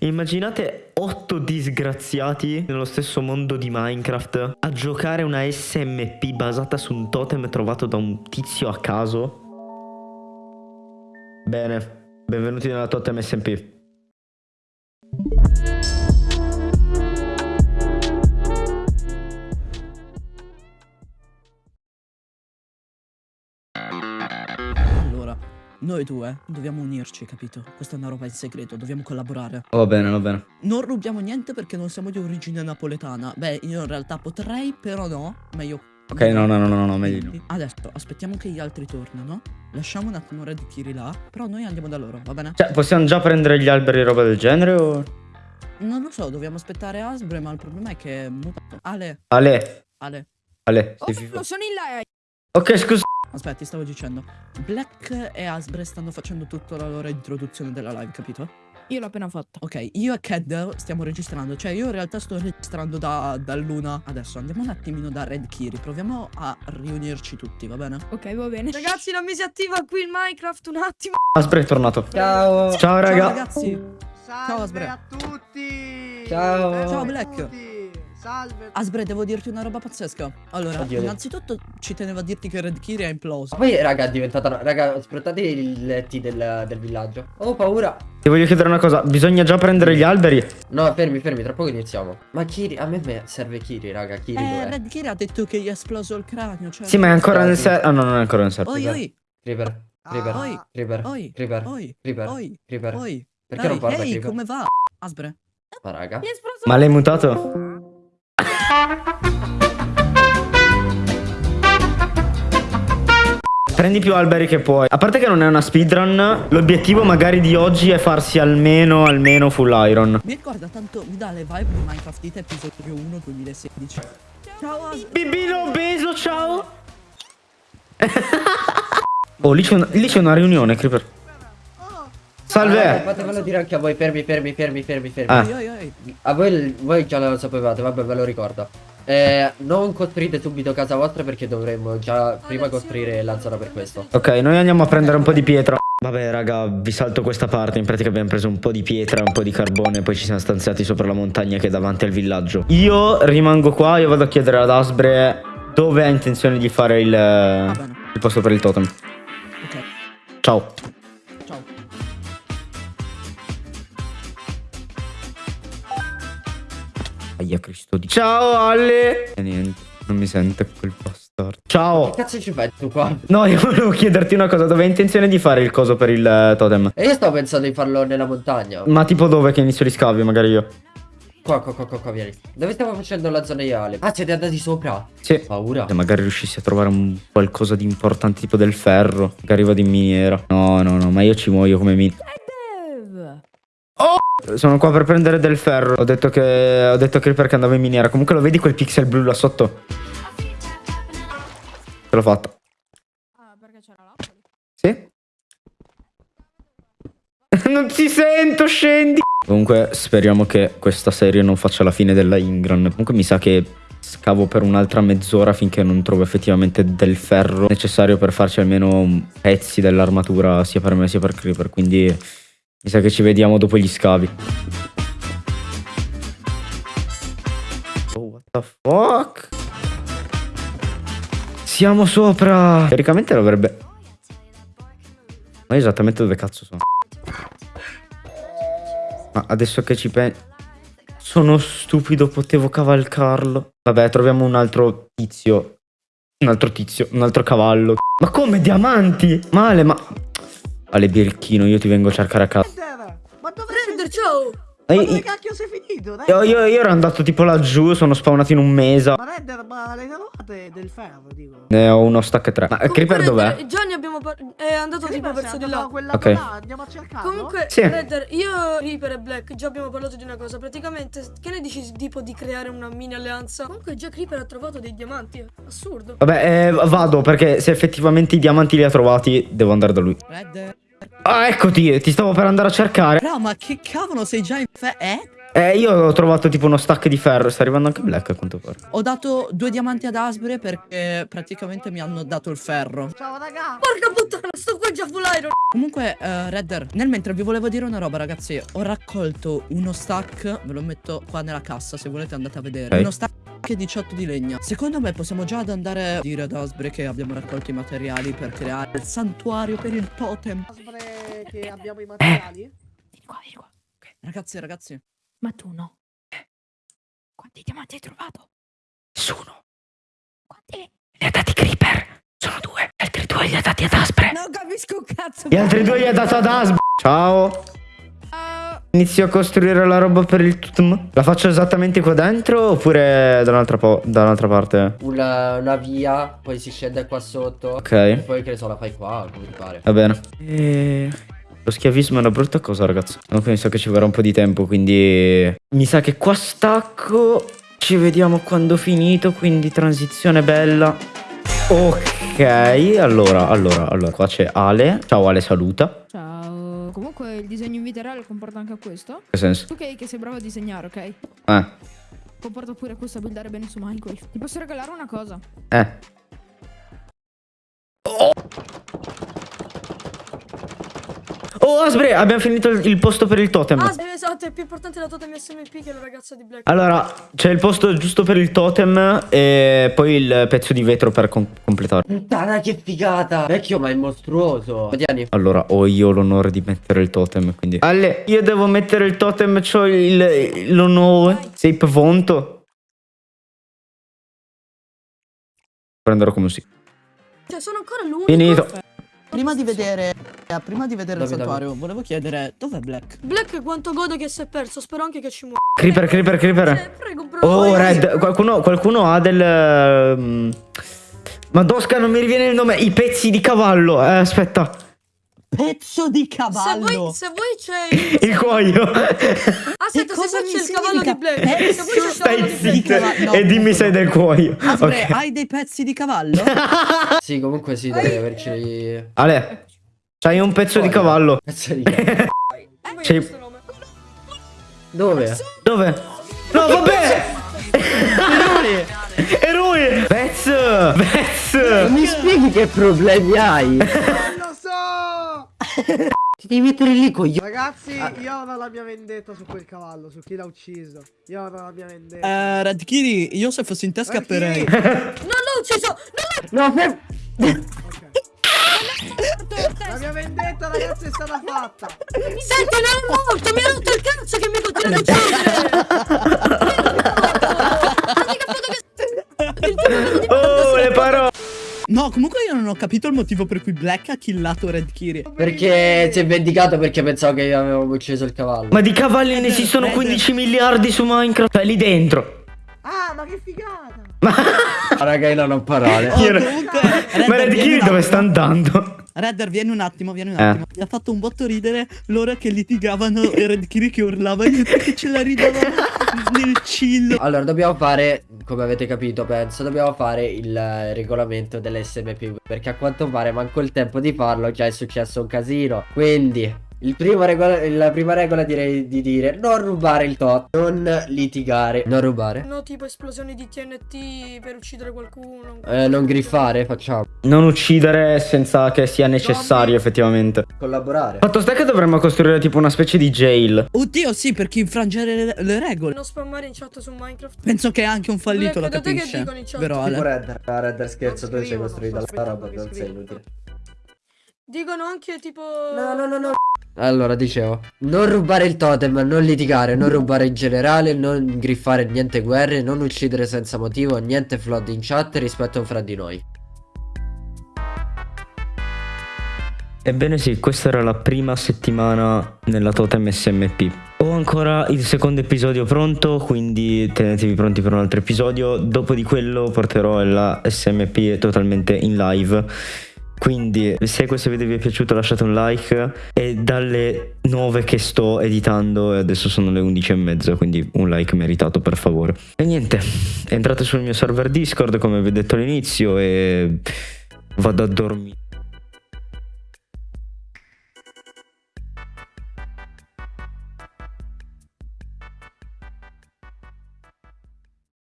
Immaginate otto disgraziati nello stesso mondo di Minecraft a giocare una SMP basata su un totem trovato da un tizio a caso. Bene, benvenuti nella totem SMP. Noi due dobbiamo unirci, capito? Questa è una roba in segreto, dobbiamo collaborare. Va bene, va bene. Non rubiamo niente perché non siamo di origine napoletana. Beh, io in realtà potrei, però no. Meglio. Ok, no, no, no, no, no, meglio di no. Adesso aspettiamo che gli altri tornino. Lasciamo un attimo Red Kiri là. Però noi andiamo da loro, va bene? Cioè, possiamo già prendere gli alberi e roba del genere o... Non lo so, dobbiamo aspettare Asbre, ma il problema è che è mutato. Ale, Ale, Ale. Ale, Oh, sono in là. Ok, scusa. Aspetta, ti stavo dicendo. Black e Asbre stanno facendo tutta la loro introduzione della live, capito? Io l'ho appena fatta. Ok, io e Ked stiamo registrando, cioè io in realtà sto registrando da, da Luna. Adesso andiamo un attimino da Red Kiri, proviamo a riunirci tutti, va bene? Ok, va bene. Ragazzi, non mi si attiva qui il Minecraft un attimo. Aspre è tornato. Ciao. Ciao, Ciao raga. ragazzi, Salve Asbre. a tutti! Ciao. Ciao, Black. tutti. Salve. Asbre, devo dirti una roba pazzesca. Allora, Oddio. innanzitutto ci tenevo a dirti che Red Kiri è imploso. Poi raga è diventata Raga sfruttate i letti del, del villaggio Ho paura Ti voglio chiedere una cosa. Bisogna già prendere gli alberi? No fermi fermi tra poco iniziamo Ma Kiri a me serve Kiri raga Kiri Eh? Red Kiri ha detto che gli è esploso il cranio, cioè... Sì, ma è ancora nel server. Ah, no, non è ancora nel server. Oi, oi, Creeper Creeper Ah, Oi. Creeper oi, Creeper oi, Creeper oi, Creeper oi. Perché Ehi, non parla ehi, Creeper? come va? Asbre. Ma raga Mi è esploso. Ma l'hai mutato? Prendi più alberi che puoi. A parte che non è una speedrun, l'obiettivo magari di oggi è farsi almeno, almeno full iron. Mi ricorda tanto, mi dà le vibe di Minecraft It episodio 1 2016. Ciao. Bibino obeso, ciao. oh, lì c'è una, lì c'è una riunione, Creeper. Ah, Salve. Fatevelo dire anche a voi Fermi fermi fermi fermi fermi Ah. A voi, voi già lo sapevate Vabbè ve lo ricordo eh, Non costruite subito casa vostra Perché dovremmo già prima costruire l'anzara per questo Ok, noi andiamo a prendere un po' di pietra. Vabbè, raga, vi salto questa parte. In pratica abbiamo preso un po' di pietra, un po' di carbone, poi ci siamo stanziati sopra la montagna che è davanti al villaggio. Io rimango qua, io vado a chiedere ad Asbre dove ha intenzione di fare il, bene. il posto per il totem. Ok, ciao. Aia Cristo di... Ciao Ale! E niente, non mi sente quel bastardo. Ciao! Che cazzo ci fai tu qua? No, io volevo chiederti una cosa, dove hai intenzione di fare il coso per il eh, totem? E io stavo pensando di farlo nella montagna Ma tipo dove che inizio gli scavi, magari io? Qua, qua, qua, qua, qua, vieni Dove stiamo facendo la zona ideale? Ah, siete andati sopra? Sì. Paura Se magari riuscissi a trovare un qualcosa di importante tipo del ferro che arriva di miniera. No, no, no, ma io ci muoio come min... Sono qua per prendere del ferro. Ho detto che ho detto che perché andavo in miniera. Comunque lo vedi quel pixel blu là sotto? Ce l'ho fatta. Ah, perché c'era l'Apple. Sì? non ti sento, scendi. Comunque speriamo che questa serie non faccia la fine della Ingran. Comunque mi sa che scavo per un'altra mezz'ora finché non trovo effettivamente del ferro necessario per farci almeno pezzi dell'armatura sia per me sia per Creeper. Quindi mi sa che ci vediamo dopo gli scavi. Oh, what the fuck? Siamo sopra. Teoricamente dovrebbe... Ma io esattamente dove cazzo sono? Ma adesso che ci penso... Sono stupido, potevo cavalcarlo. Vabbè, troviamo un altro tizio. Un altro tizio, un altro cavallo. Ma come diamanti? Male, ma... Ale Birichino, io ti vengo a cercare a casa. Ma dove Render, sei? ciao. Ma dove io, cacchio sei finito? Dai. io, io ero andato tipo laggiù, sono spawnato in un mesa. Ma Render, ma le trovate del ferro, dico. Ne ho uno stack 3. Ma eh, Creeper Comunque, dov'è? Redder, Già ne abbiamo È andato tipo Creeper, verso sei di là. Ok. là, andiamo a cercarlo? Comunque, Sì. Redder, io, Reaper e Black già abbiamo parlato di una cosa. Praticamente, che ne dici tipo di creare una mini alleanza? Comunque, già Creeper ha trovato dei diamanti. Assurdo. Vabbè, eh, vado perché se effettivamente i diamanti li ha trovati, devo andare da lui. Red. Ah, eccoti, ti stavo per andare a cercare. Però, ma che cavolo sei già in fe... Eh? Eh, io ho trovato tipo uno stack di ferro. Sta arrivando anche Black a quanto pare. Ho dato due diamanti ad Asbre perché praticamente mi hanno dato il ferro. Ciao raga. Porca puttana, sto qua già full iron. Comunque, eh, Redder, nel mentre vi volevo dire una roba, ragazzi. Ho raccolto uno stack, ve lo metto qua nella cassa, se volete andate a vedere. Ok. Uno stack 18 di legna. Secondo me possiamo già ad andare a dire ad Asbre che abbiamo raccolto i materiali per creare il santuario per il totem. Aspre che abbiamo i materiali. Vieni qua, vieni qua. Ragazzi, ragazzi. Ma tu no. Quanti diamanti hai trovato? Nessuno. Quanti? Li ha dati Creeper. Sono due. Gli altri due li ha dati ad Aspre. Non capisco un cazzo. Gli altri due li ha dato ad Asp. Ciao. Inizio a costruire la roba per il totem. La faccio esattamente qua dentro oppure da un'altra, da un'altra parte? Una, una via, poi si scende qua sotto. Ok. E poi che ne so, la fai qua, come ti pare. Va bene. E... Lo schiavismo è una brutta cosa, ragazzi. Non penso che ci vorrà un po' di tempo, quindi... Mi sa che qua stacco. Ci vediamo quando ho finito, quindi transizione bella. Ok, allora, allora, allora. Qua c'è Ale. Ciao Ale, saluta. Ciao. Comunque il disegno in vita reale comporta anche questo. Che senso? Tu che, che sei bravo a disegnare, ok? Eh, Comporta pure questo a buildare bene su Minecraft. Ti posso regalare una cosa? eh. Oh, Asbre, abbiamo finito il, il posto per il totem. Sì, esatto, è più importante la totem SMP che la ragazza di Black. Allora, c'è il posto giusto per il totem e poi il pezzo di vetro per com- completare. Puttana che figata! Vecchio, ma è mostruoso. Tieni. Allora, ho io l'onore di mettere il totem, quindi... Ale, io devo mettere il totem, c'ho il- l'onore. Sei pronto? Prenderò come si... Cioè, sono ancora l'unico. Finito. Prima di vedere, eh, prima di vedere il santuario, volevo chiedere dov'è Black? Black quanto gode che si è perso. Spero anche che ci muoia. Creeper, creeper, creeper. prego. Oh, Vai, Red, qualcuno, qualcuno ha del... ehm, Madosca, non mi riviene il nome. I pezzi di cavallo. Eh, aspetta. Pezzo di Se cavallo! vuoi, se vuoi c'è il... Cuoio. Aspetta, se vuoi mi c'è il cavallo di Black. Se vuoi c'è il cavallo Stai di cavallo. No, e dimmi se è no. del cuoio. Asbre, Ok. hai dei pezzi di cavallo? Sì, comunque sì, devi averci. Ale, c'hai un pezzo di cavallo. Pezzo di questo nome? Dove? Dove? No, vabbè! Eroi! Vez! Vez! Mi spieghi che problemi hai? Ti devi mettere lì con gli Ragazzi, Ah. io ho la mia vendetta su quel cavallo, su chi l'ha ucciso. Io ho la mia vendetta. Eh, Red Kiri, io se fossi in te scapperei. Non l'ho ucciso! Non No, fer- Ok. La mia vendetta, ragazzi, è stata fatta. l'ho... Senti, non è morto! Mi ha rotto il cazzo che mi continua a uccidere! No, comunque io non ho capito il motivo per cui Black ha killato Red Kiri. Perché si è vendicato perché pensavo che avevamo ucciso il cavallo. Ma di cavalli ne esistono 15 miliardi su Minecraft. Cioè, lì dentro. Ah, ma che figata. Ah, raga, io non ho parole. Oh, Io- comunque, Ma chi un dove sta andando? Redder, vieni un attimo, vieni un Eh. attimo. Mi ha fatto un botto ridere l'ora che litigavano e Red Kiri che urlava e che ce la chill. Allora, dobbiamo fare, come avete capito, penso, dobbiamo fare il eh, regolamento dell'SMP. Perché a quanto pare manco il tempo di farlo, già è successo un casino. Quindi, regola, la prima regola direi di dire non rubare il tot, non litigare, non rubare. No, tipo esplosioni di TNT per uccidere qualcuno. Eh, non griffare, facciamo. Non uccidere senza che sia necessario, effettivamente. Collaborare. Fatto sta che dovremmo costruire tipo una specie di jail. Oddio, sì, per chi infrangere le, le regole. Non spammare in chat su Minecraft. Penso che anche un fallito la Black, da te che capisce. dicono in chat? Vero Tipo Ale? Redder. Ah, Redder scherzo, tu sei scrivono, costruita sto la roba, non sei inutile. Dicono anche tipo... No, no, no, no. Allora, dicevo, non rubare il totem, non litigare, non rubare in generale, non griffare niente guerre, non uccidere senza motivo, niente flood in chat rispetto fra di noi. Ebbene sì, questa era la prima settimana nella Totem SMP. Ho ancora il secondo episodio pronto, quindi tenetevi pronti per un altro episodio. Dopo di quello porterò la SMP totalmente in live. Quindi se questo video vi è piaciuto lasciate un like e dalle 9 che sto editando e adesso sono le 11 e mezza quindi un like meritato per favore. E niente, entrate sul mio server Discord come vi ho detto all'inizio e vado a dormire.